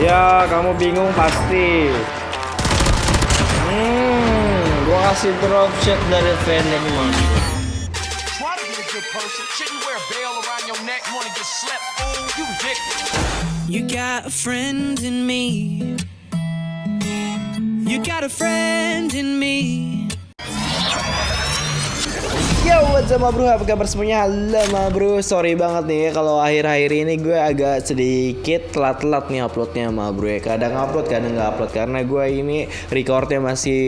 Ya, kamu bingung pasti. Hmm, gua kasih drop shot dari Fennec Mas. Try to be a good person. Shouldn't wear a bell around your neck. Wanna get slept? Fool, you ridiculous. You got a friend in me. You got a friend in me. Yo, what's up bro? Apa kabar semuanya? Halo bro, sorry banget nih kalau akhir-akhir ini gue agak sedikit telat-telat nih uploadnya ma bro ya Kadang upload, kadang nggak upload Karena gue ini recordnya masih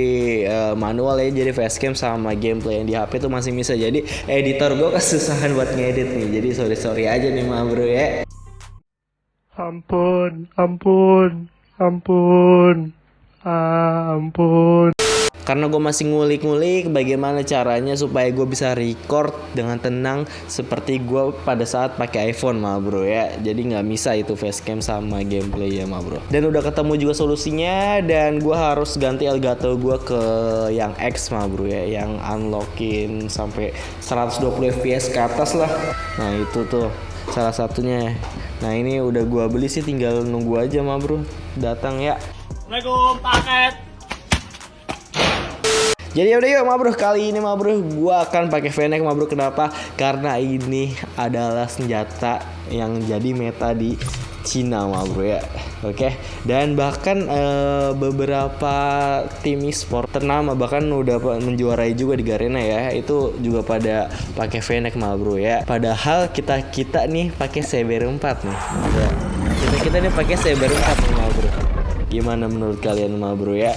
eh, manual ya Jadi facecam sama gameplay yang di HP tuh masih bisa Jadi editor gue kesusahan buat ngedit nih Jadi sorry-sorry aja nih ma bro ya Ampun, ampun, ampun, ampun. Karena gue masih ngulik-ngulik bagaimana caranya supaya gue bisa record dengan tenang seperti gue pada saat pakai iPhone mah bro ya. Jadi nggak bisa itu facecam sama gameplay ya mah bro. Dan udah ketemu juga solusinya dan gue harus ganti Elgato gue ke yang X mah bro ya, yang unlockin sampai 120 fps ke atas lah. Nah itu tuh salah satunya. Nah ini udah gue beli sih tinggal nunggu aja mah bro datang ya. Assalamualaikum, paket. Jadi udah yuk ma bro kali ini ma bro gue akan pakai Fennec ma bro kenapa? Karena ini adalah senjata yang jadi meta di Cina ma bro ya. Oke dan bahkan eh, beberapa tim e-sport ternama bahkan udah menjuarai juga di Garena ya itu juga pada pakai Fennec ma bro ya. Padahal kita kita nih pakai Saber 4 nih. Ya. Kita kita nih pakai Saber 4 nih ma bro. Gimana menurut kalian ma bro ya?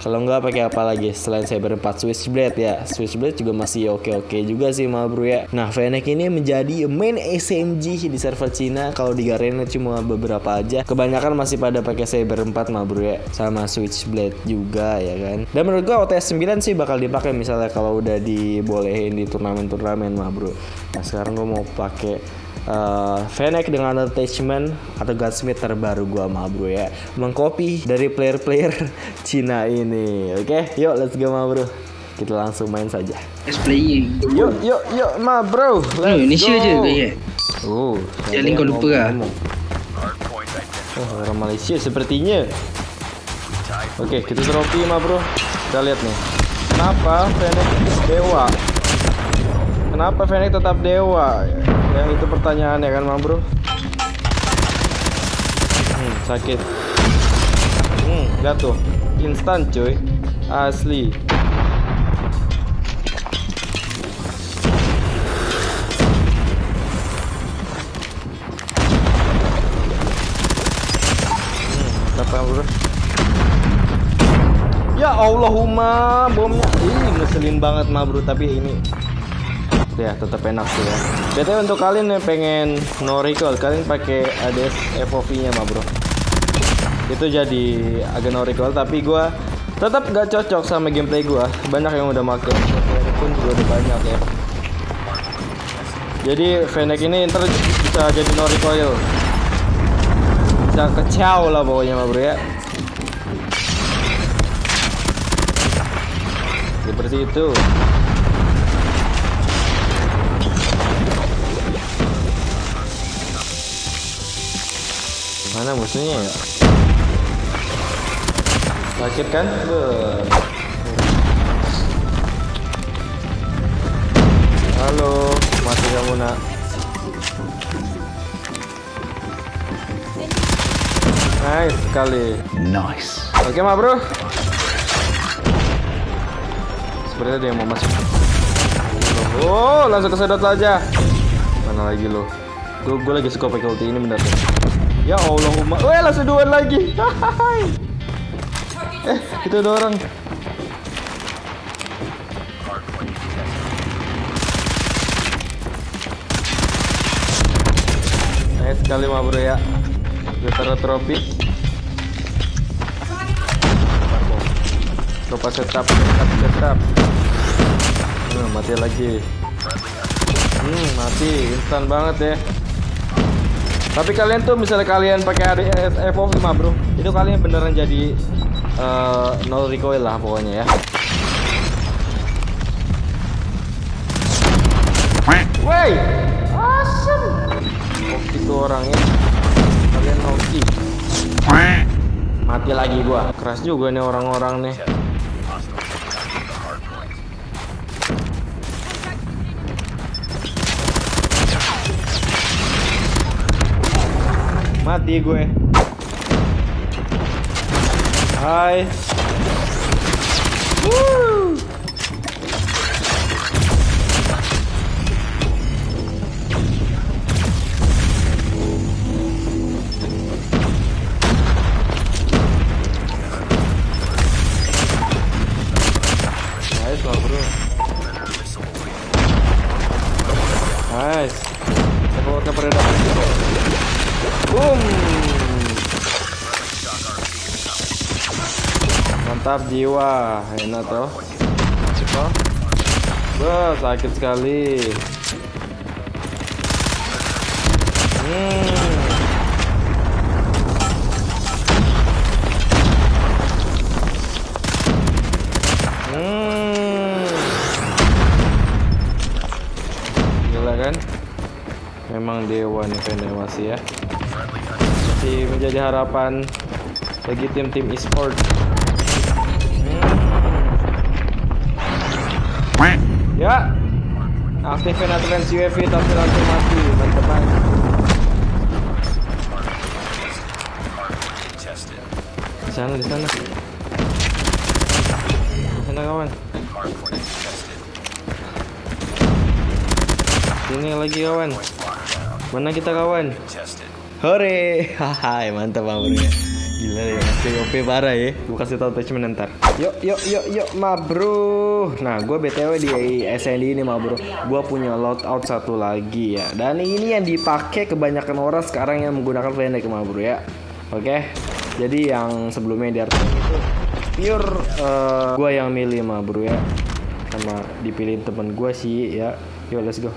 Kalau nggak pakai apa lagi selain Saber 4 Switchblade ya. Switchblade juga masih oke-oke juga sih ma bro ya. Nah, Fennec ini menjadi main SMG di server Cina. Kalau di Garena cuma beberapa aja. Kebanyakan masih pada pakai Saber 4 ma bro ya. Sama Switchblade juga ya kan. Dan menurut gua OTS 9 sih bakal dipakai misalnya kalau udah dibolehin di turnamen-turnamen ma bro. Nah, sekarang gua mau pakai uh, Fennec dengan attachment atau gunsmith terbaru gua mah bro ya mengcopy dari player-player Cina ini oke yuk let's go mah bro kita langsung main saja Let's playing. yuk yuk yuk mah bro let's Oh, Indonesia go. je ke ya? oh Jangan kau lupa lah. oh orang Malaysia sepertinya oke kita trofi mah bro kita lihat nih kenapa Fennec dewa Kenapa Fennec tetap dewa? Yang itu pertanyaannya kan, Mam Bro? Hmm, sakit. Hmm, jatuh. Instan, cuy. Asli. Hmm. Ya Allahumma, bomnya. Ih, ngeselin banget, Ma Bro, tapi ini ya tetap enak sih ya. BTW untuk kalian yang pengen no recoil, kalian pakai ADS FOV-nya mah bro. Itu jadi agak no recoil, tapi gua tetap gak cocok sama gameplay gua. Banyak yang udah Ini pun juga udah banyak ya. Jadi Fennec ini ntar bisa jadi no recoil. Bisa kecau lah pokoknya mah bro ya. Seperti itu. Mana musuhnya ya? Sakit kan? Beuh. Halo, mati kamu nak. Nice sekali. Nice. Oke ma bro. Sepertinya ada yang mau masuk. Oh, langsung kesedot saja. Mana lagi lo? Gue gue lagi suka pakai ulti ini bener. Ya Allahumma. Weh, langsung dua lagi. Eh, itu ada orang. Nice sekali ma bro ya. Taruh trofi. Coba setup, setup, setup. Hmm, mati lagi. Hmm, mati instan banget ya. Tapi kalian tuh misalnya kalian pakai ADS FOV mah bro, itu kalian beneran jadi eh, no recoil lah pokoknya ya. Wey, awesome. Oke itu orangnya. Kalian Noki. Mati lagi gua. Keras juga nih orang-orang nih. Mati gue. Hai. Woo. Boom. Mantap jiwa, enak toh. Toh. Wah, sakit sekali. Hmm. Hmm. Kan? Memang dewa nih Vene masih ya. Masih menjadi harapan bagi tim-tim e-sport. Hmm. Ya. Aktifin advance UAV tapi langsung mati, teman-teman. Di sana, di sana. Di sana kawan. Sini lagi kawan. Mana kita kawan? Hore, haha, mantap bang ya. Gila ya, masih OP parah ya. Gue kasih tau attachment ntar. Yuk, yuk, yuk, yuk, ma bro. Nah, gue btw di SND ini ma bro. Gue punya loadout satu lagi ya. Dan ini yang dipakai kebanyakan orang sekarang yang menggunakan Fennec ma bro ya. Oke. Jadi yang sebelumnya di itu pure eh, gue yang milih ma bro ya. Sama dipilih temen gue sih ya. Yuk, let's go.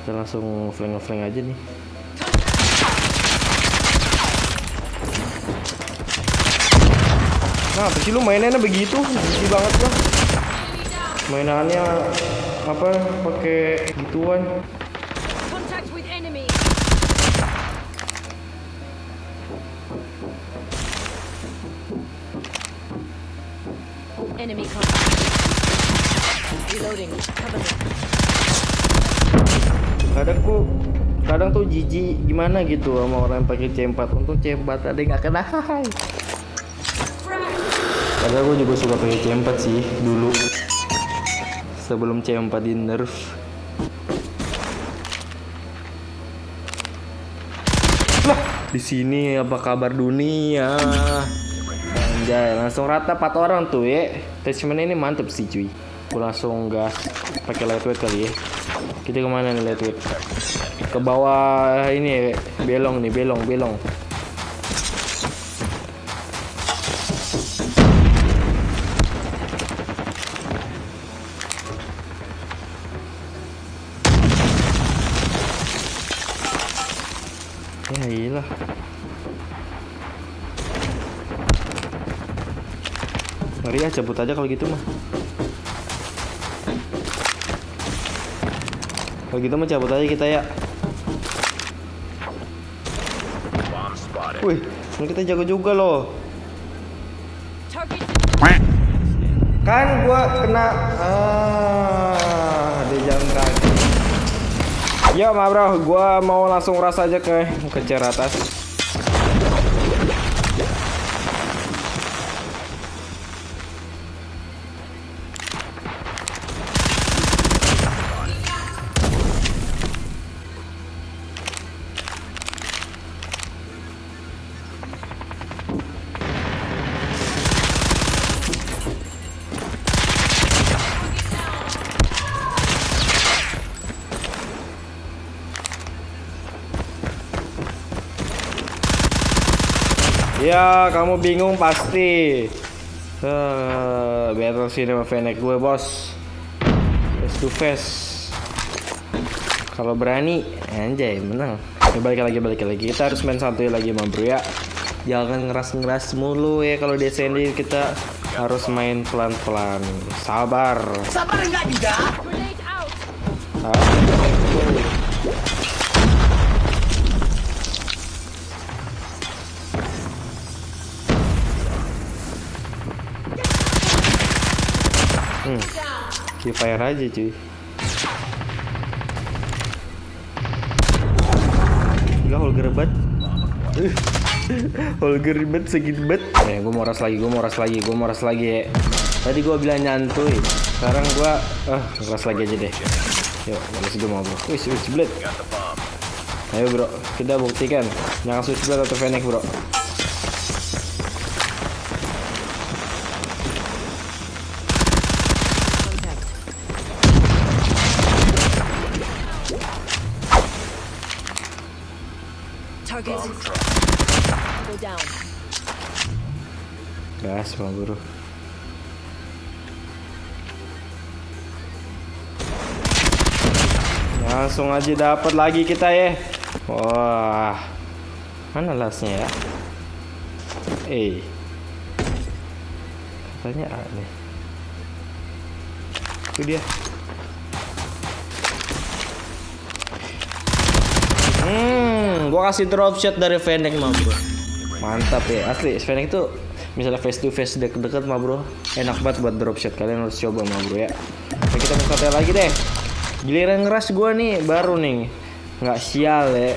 Kita langsung flank-flank aja nih. Nah, apa sih lu mainannya begitu? Jijik banget gua. Mainannya apa pakai gituan. Enemy. Contact. Reloading. Cover me. Kadang ku kadang tuh jijik gimana gitu sama orang yang pakai C4. Untung C4 ada yang nggak kena. Padahal gue juga suka pakai C4 sih dulu. Sebelum C4 di nerf. Lah, di sini apa kabar dunia? Anjay, langsung rata 4 orang tuh ya. Attachment ini mantep sih cuy. Gue langsung gas pakai lightweight kali ya. Kita ke mana nih lightweight? Ke bawah ini ya, belong nih, belong, belong. Mari ya cabut aja kalau gitu mah. Kalau gitu mah cabut aja kita ya. Wih, kan kita jago juga loh. Kan gua kena ah Yo, ma bro, gua mau langsung ras aja ke ke cer atas. Ya, kamu bingung pasti. Eh, battle sini sama Fennec gue, bos. Face to face. Kalau berani, anjay, menang. Ya, balik lagi, balik lagi. Kita harus main santuy lagi, ma bro ya. Jangan ngeras-ngeras mulu ya kalau di SND kita harus main pelan-pelan. Sabar. grenade out. Sabar. Free Fire aja cuy. Gila Holger bet. Holger bet segit bet. Eh, gue mau ras lagi, gue mau ras lagi, gue mau ras lagi ya. Tadi gue bilang nyantuy. Sekarang gue ah ras lagi aja deh. Yuk, harus gue mau bro. Wih, switchblade. Ayo bro, kita buktikan. Jangan switchblade atau Fennec bro. Gas bang bro. Langsung aja dapat lagi kita ya. Wah. Mana lasnya ya? Eh. Katanya aneh. Itu dia. Hmm, gua kasih drop shot dari Fennec bro. Mantap ya, asli Fennec itu misalnya face to face deket-deket mah bro, enak banget buat drop shot. Kalian harus coba mah bro ya. Oke, kita buka tel lagi deh. Giliran ngeras gua nih baru nih. Nggak sial ya.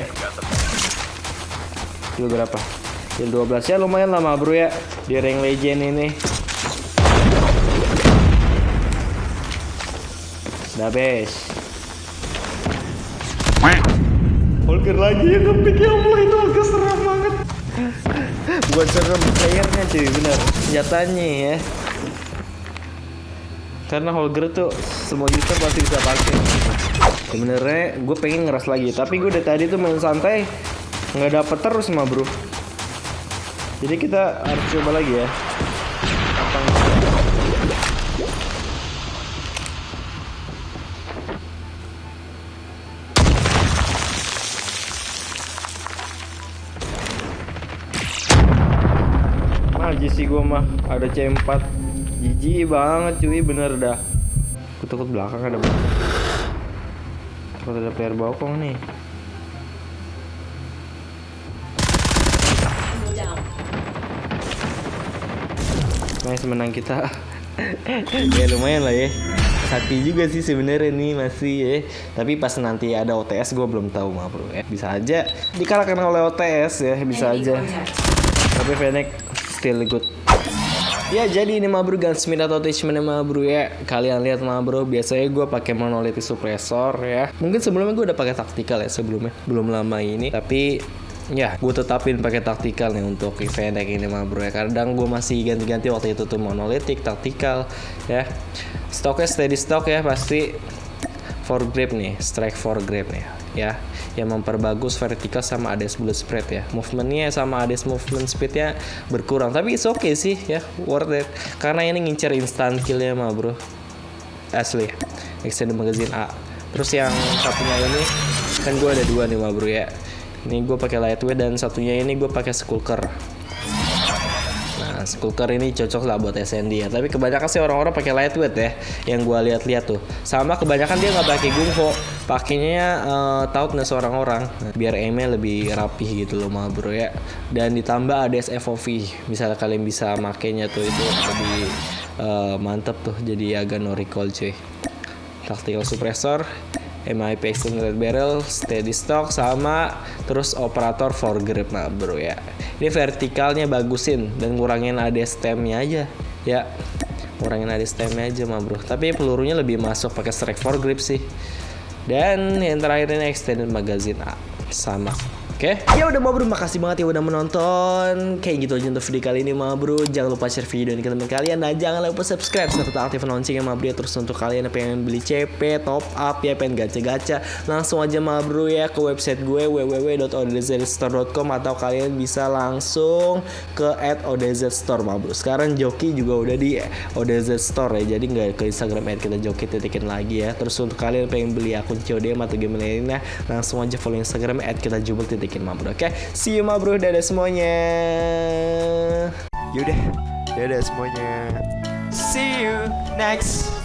Kill berapa? Kill 12 ya lumayan lama bro ya. Di rank legend ini. Udah bes. Holger lagi ya ngepick ya Allah itu Holger serem banget Buat serem playernya cuy bener. Senjatanya ya. Karena Holger tuh semua user pasti bisa pakai. Sebenarnya gue pengen ngeras lagi Tapi gue dari tadi tuh main santai nggak dapet terus mah bro. Jadi kita harus coba lagi ya Aja sih gua mah ada C4 Jijik banget cuy bener dah. Aku takut belakang ada banget Takut ada player bokong nih. Nice menang kita. Ya lumayan lah ya. Sakti juga sih sebenarnya nih masih ya. Tapi pas nanti ada OTS gue belum tahu mah bro. Ya Bisa aja. Dikalahkan oleh OTS ya Bisa aja. contact. Tapi Fennec still good. Ya jadi ini mah bro gunsmith atau attachment mah bro ya Kalian lihat mah bro Biasanya gue pakai monolithic suppressor ya Mungkin sebelumnya gue udah pakai taktikal ya sebelumnya Belum lama ini Tapi Ya, gue tetapin pakai taktikal nih untuk event kayak ini mah bro ya. Kadang gue masih ganti-ganti waktu itu tuh monolithic, taktikal, ya. Stoknya steady stock ya pasti for grip nih, strike for grip nih, ya. Yang memperbagus vertikal sama ADS bullet spread ya. Movementnya sama ADS movement speednya berkurang, tapi it's okay sih ya, worth it. Karena ini ngincer instant killnya mah bro, asli. Extended magazine A. Terus yang satunya ini kan gue ada dua nih mah bro ya. Ini gue pakai lightweight dan satunya ini gue pakai skulker. Nah, skulker ini cocok lah buat SND ya. Tapi kebanyakan sih orang-orang pakai lightweight ya. Yang gue lihat-lihat tuh. Sama kebanyakan dia nggak pakai gungho. Pakainya uh, tautness orang-orang. Biar aimnya lebih rapih gitu loh mah bro ya. Dan ditambah ada FOV. Misalnya kalian bisa makainya tuh itu lebih uh, mantep tuh. Jadi agak no recoil cuy. Tactical suppressor. MIP extended barrel, steady stock sama terus operator for grip nah bro ya. Ini vertikalnya bagusin dan ngurangin AD stemnya aja ya. Ngurangin AD stemnya aja mah bro. Tapi pelurunya lebih masuk pakai strike for grip sih. Dan yang terakhir ini extended magazine A sama. Oke, ya udah bro, makasih banget ya udah menonton. Kayak gitu aja untuk video kali ini bro. Jangan lupa share video ini ke teman kalian dan jangan lupa subscribe serta aktifkan loncengnya bro. ya. Terus untuk kalian yang pengen beli CP, top up ya, pengen gacha-gacha, langsung aja bro ya ke website gue www.odzstore.com atau kalian bisa langsung ke @odzstore ma bro. Sekarang Joki juga udah di ODZ ya, jadi nggak ke Instagram kita Joki titikin lagi ya. Terus untuk kalian yang pengen beli akun CODM atau game lainnya, langsung aja follow Instagram kita jubel titikin ma bro. Oke, see you ma bro, dadah semuanya. Yaudah, dadah semuanya. See you next